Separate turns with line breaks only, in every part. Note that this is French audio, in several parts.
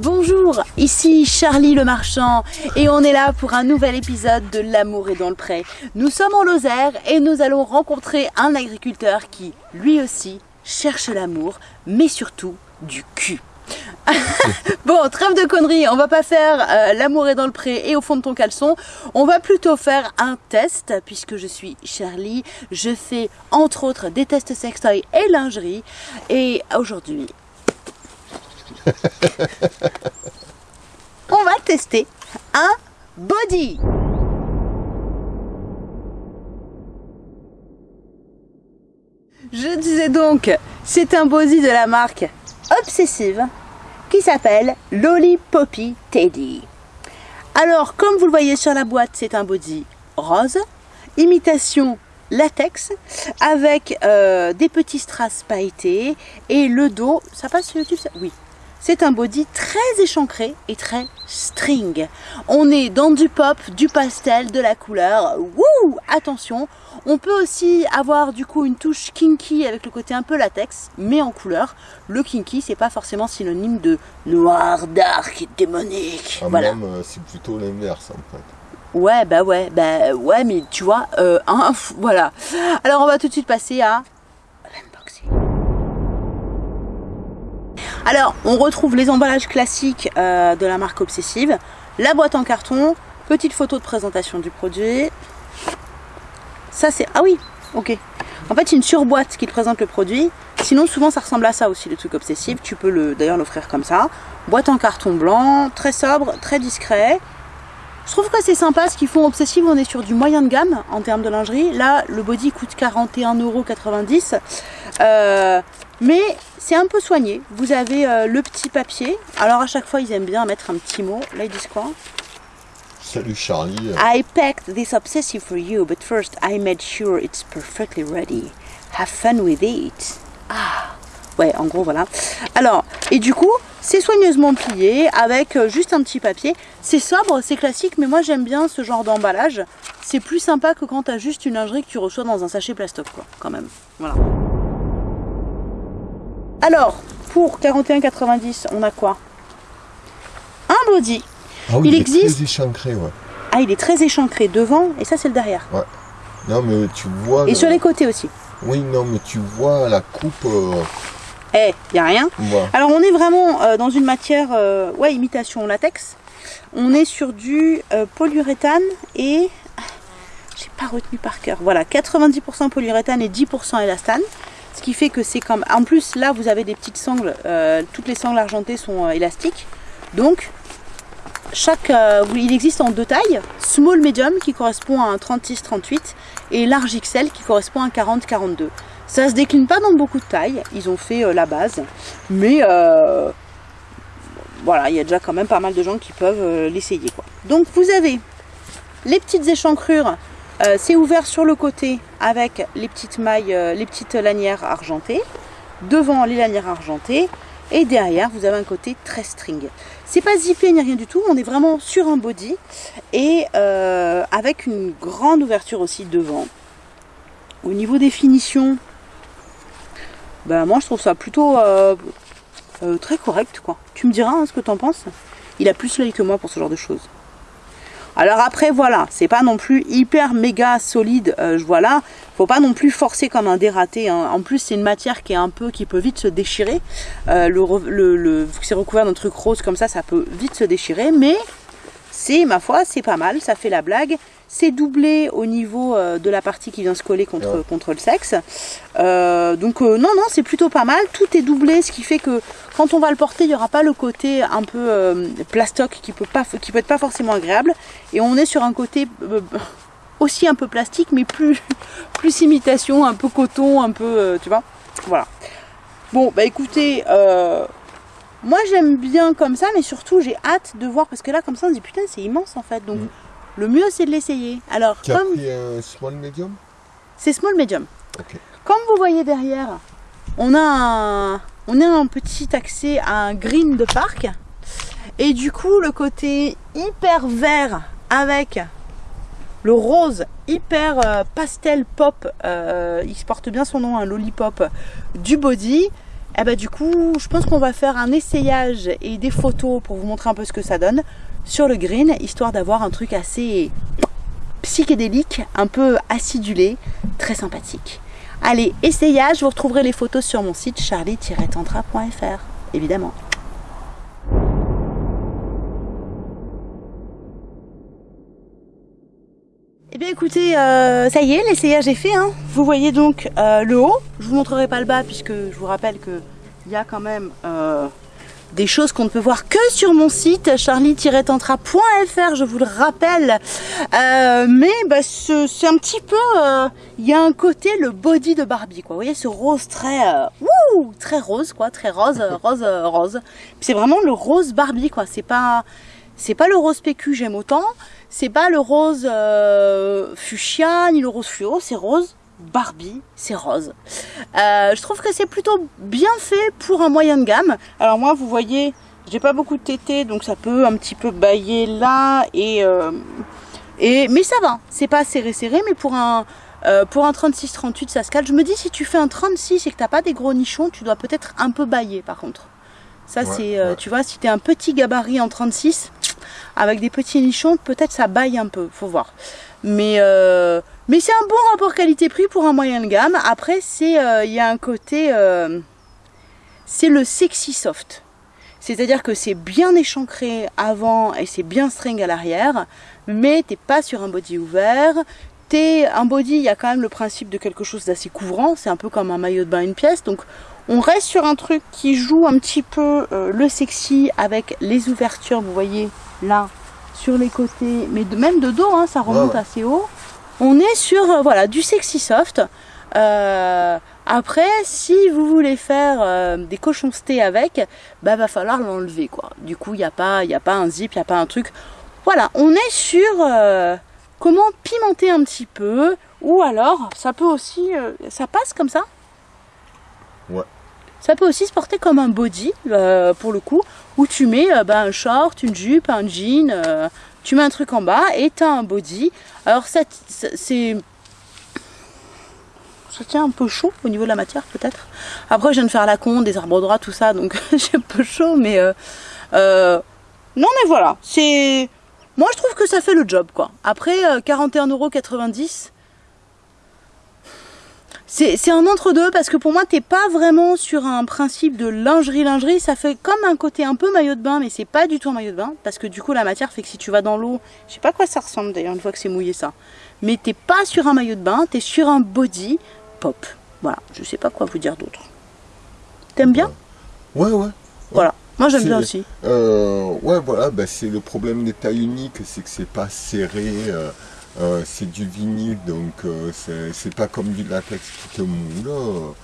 Bonjour, ici Charlie le marchand et on est là pour un nouvel épisode de L'amour est dans le pré. Nous sommes en Lozère et nous allons rencontrer un agriculteur qui, lui aussi, cherche l'amour, mais surtout du cul. bon, trêve de conneries, on va pas faire euh, l'amour est dans le pré et au fond de ton caleçon. On va plutôt faire un test, puisque je suis Charlie. Je fais entre autres des tests sextoy et lingerie. Et aujourd'hui, on va tester un body. Je disais donc, c'est un body de la marque Obsessive qui s'appelle Poppy Teddy. Alors, comme vous le voyez sur la boîte, c'est un body rose, imitation latex, avec euh, des petits strass pailletés et le dos, ça passe sur YouTube Oui, c'est un body très échancré et très string. On est dans du pop, du pastel, de la couleur. Wouh Attention, on peut aussi avoir du coup une touche kinky avec le côté un peu latex, mais en couleur. Le kinky, c'est pas forcément synonyme de noir, dark, démonique.
Ah, voilà. Euh, c'est plutôt l'inverse en fait.
Ouais, bah ouais, bah ouais, mais tu vois, euh, voilà. Alors on va tout de suite passer à Alors, on retrouve les emballages classiques euh, de la marque Obsessive, la boîte en carton, petite photo de présentation du produit. Ça c'est... Ah oui, ok. En fait, une surboîte qui te présente le produit. Sinon, souvent, ça ressemble à ça aussi, le truc Obsessive. Tu peux le d'ailleurs l'offrir comme ça. Boîte en carton blanc, très sobre, très discret. Je trouve que c'est sympa ce qu'ils font Obsessive, on est sur du moyen de gamme en termes de lingerie. Là, le body coûte 41,90€. Euh, mais c'est un peu soigné. Vous avez euh, le petit papier. Alors à chaque fois, ils aiment bien mettre un petit mot. Là, ils disent quoi?
Salut Charlie.
I packed this obsessive for you, but first I made sure it's perfectly ready. Have fun with it. Ah Ouais, en gros, voilà. Alors, et du coup, c'est soigneusement plié avec euh, juste un petit papier. C'est sobre, c'est classique, mais moi j'aime bien ce genre d'emballage. C'est plus sympa que quand tu as juste une lingerie que tu reçois dans un sachet plastoc, quoi, quand même. Voilà. Alors, pour 41,90, on a quoi? Un body.
Ah oui, il, est existe. Très échancré, ouais.
Ah, il est très échancré devant et ça c'est le derrière.
Ouais. Non, mais tu vois.
Et sur les côtés aussi.
Oui, non, mais tu vois la coupe. Euh,
eh, il n'y a rien. Alors, on est vraiment euh, dans une matière, euh, ouais, imitation latex. On est sur du polyuréthane et. J'ai pas retenu par cœur. Voilà, 90% polyuréthane et 10% élastane. Ce qui fait que c'est comme... En plus, là, vous avez des petites sangles. Euh, toutes les sangles argentées sont euh, élastiques. Donc, chaque, euh, il existe en deux tailles. Small medium qui correspond à un 36-38 et large XL qui correspond à un 40-42. Ça se décline pas dans beaucoup de tailles. Ils ont fait la base. Mais voilà, il y a déjà quand même pas mal de gens qui peuvent l'essayer. Donc, vous avez les petites échancrures euh, c'est ouvert sur le côté avec les petites mailles, euh, les petites lanières argentées. Devant les lanières argentées. Et derrière, vous avez un côté très string. C'est pas zippé ni rien du tout. On est vraiment sur un body. Et euh, avec une grande ouverture aussi devant. Au niveau des finitions, ben moi je trouve ça plutôt très correct. Tu me diras hein, ce que tu en penses. Il a plus l'œil que moi pour ce genre de choses. Alors après, voilà, c'est pas non plus hyper méga solide, euh, voilà. Faut pas non plus forcer comme un dératé. Hein. En plus, c'est une matière qui est un peu, qui peut vite se déchirer. Euh, c'est recouvert d'un truc rose comme ça, ça peut vite se déchirer. Mais c'est, ma foi, c'est pas mal, ça fait la blague. C'est doublé au niveau euh, de la partie qui vient se coller contre, contre le sexe. Euh, donc non, non, c'est plutôt pas mal. Tout est doublé, ce qui fait que quand on va le porter, il n'y aura pas le côté un peu plastoc qui peut, pas, qui peut être pas forcément agréable. Et on est sur un côté aussi un peu plastique, mais plus, plus imitation, un peu coton, un peu, tu vois. Voilà. Bon, bah écoutez, moi j'aime bien comme ça, mais surtout j'ai hâte de voir parce que là comme ça on se dit putain c'est immense en fait. Donc mm. Le mieux c'est de l'essayer. Alors
tu comme pris un small medium
C'est small medium. Comme vous voyez derrière, on a un, on a un petit accès à un green de parc et du coup le côté hyper vert avec le rose hyper euh, pastel pop, euh, il porte bien son nom, un lollipop du body Et bah du coup, je pense qu'on va faire un essayage et des photos pour vous montrer un peu ce que ça donne sur le green, histoire d'avoir un truc assez psychédélique, un peu acidulé, très sympathique. Allez, essayage, vous retrouverez les photos sur mon site charlie-tantra.fr, évidemment. Eh bien écoutez, euh, ça y est, l'essayage est fait. Hein. Vous voyez donc euh, le haut. Je vous montrerai pas le bas puisque je vous rappelle que il y a quand même euh, des choses qu'on ne peut voir que sur mon site charlie-tantra.fr, je vous le rappelle. mais bah, c'est un petit peu, il y a un côté le body de Barbie, quoi. Vous voyez ce rose très, wouh, très rose, quoi, très rose, rose, rose. C'est vraiment le rose Barbie, quoi. C'est pas, c'est pas le rose PQ, j'aime autant. C'est pas le rose euh, fuchsia ni le rose fluo, c'est rose Barbie, c'est rose. Euh, je trouve que c'est plutôt bien fait pour un moyen de gamme. Alors moi, vous voyez, j'ai pas beaucoup de tétés, donc ça peut un petit peu bailler là et euh, et mais ça va. C'est pas serré serré, mais pour un pour un 36-38 ça se cale. Je me dis si tu fais un 36 et que t'as pas des gros nichons, tu dois peut-être un peu bailler par contre. Ça c'est, tu vois, si tu es un petit gabarit en 36, avec des petits nichons, peut-être ça baille un peu, faut voir. Mais, euh, mais c'est un bon rapport qualité-prix pour un moyen de gamme. Après, c'est euh, il y a un côté, euh, c'est le sexy soft. C'est-à-dire que c'est bien échancré avant et c'est bien string à l'arrière, mais t'es pas sur un body ouvert. T'es un body, il y a quand même le principe de quelque chose d'assez couvrant. C'est un peu comme un maillot de bain une pièce, donc on reste sur un truc qui joue un petit peu le sexy avec les ouvertures, vous voyez, là, sur les côtés, mais de, même de dos, hein, ça remonte assez haut. On est sur euh, voilà, du sexy soft. Euh, après, si vous voulez faire euh, des cochons stés avec, bah va falloir l'enlever quoi. Du coup, il n'y a pas, il a pas un zip, il n'y a pas un truc. Voilà, on est sur comment pimenter un petit peu, ou alors ça peut aussi, ça passe comme ça?
Ouais.
Ça peut aussi se porter comme un body, euh, pour le coup, où tu mets euh, bah, un short, une jupe, un jean, euh, tu mets un truc en bas et tu as un body. Alors c'est... Ça tient un peu chaud au niveau de la matière peut-être. Après je viens de faire la con, des arbres droits, tout ça, donc j'ai un peu chaud, mais... non mais voilà. Moi je trouve que ça fait le job quoi. Après 41,90€, c'est un entre-deux parce que pour moi, t'es pas vraiment sur un principe de lingerie-lingerie. Ça fait comme un côté un peu maillot de bain, mais c'est pas du tout un maillot de bain parce que du coup, la matière fait que si tu vas dans l'eau, je sais pas quoi ça ressemble d'ailleurs une fois que c'est mouillé ça. Mais t'es pas sur un maillot de bain, t'es sur un body pop. Voilà, je sais pas quoi vous dire d'autre. T'aimes bien?
Ouais, ouais.
Voilà, moi j'aime bien aussi.
Euh, ouais, voilà, bah, c'est le problème des tailles uniques, c'est que c'est pas serré. Euh, euh, c'est du vinyle, donc euh, c'est pas comme du latex qui te moule.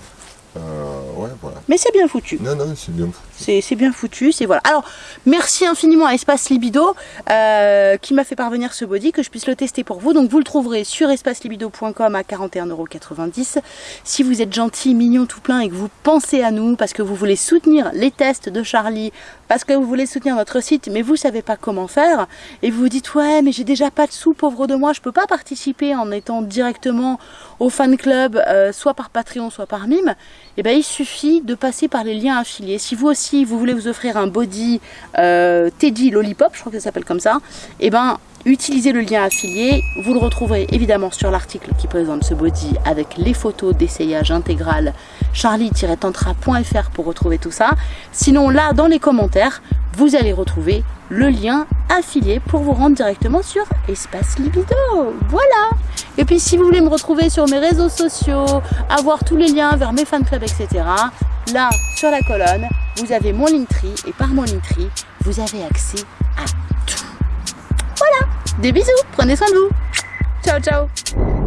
Mais c'est bien foutu.
Non, non, c'est bien foutu.
C'est bien foutu, c'est voilà. Alors, merci infiniment à Espace Libido euh, qui m'a fait parvenir ce body, que je puisse le tester pour vous. Donc, vous le trouverez sur espacelibido.com à 41,90€. Si vous êtes gentil, mignon, tout plein et que vous pensez à nous parce que vous voulez soutenir les tests de Charlie, parce que vous voulez soutenir notre site, mais vous savez pas comment faire, et vous vous dites, ouais, mais j'ai déjà pas de sous, pauvre de moi, je peux pas participer en étant directement au fan club, euh, soit par Patreon, soit par Mime, et eh ben il suffit de passer par les liens affiliés. Si vous aussi, vous voulez vous offrir un body euh, Teddy Lollipop, je crois que ça s'appelle comme ça, et eh ben utilisez le lien affilié. Vous le retrouverez évidemment sur l'article qui présente ce body avec les photos d'essayage intégral charlie-tantra.fr pour retrouver tout ça. Sinon là, dans les commentaires, vous allez retrouver le lien affilié pour vous rendre directement sur Espace Libido. Voilà Et puis si vous voulez me retrouver sur mes réseaux sociaux, avoir tous les liens vers mes fan clubs, etc. Là, sur la colonne, vous avez mon Linktree et par mon Linktree, vous avez accès à tout. Voilà. Des bisous. Prenez soin de vous. Ciao, ciao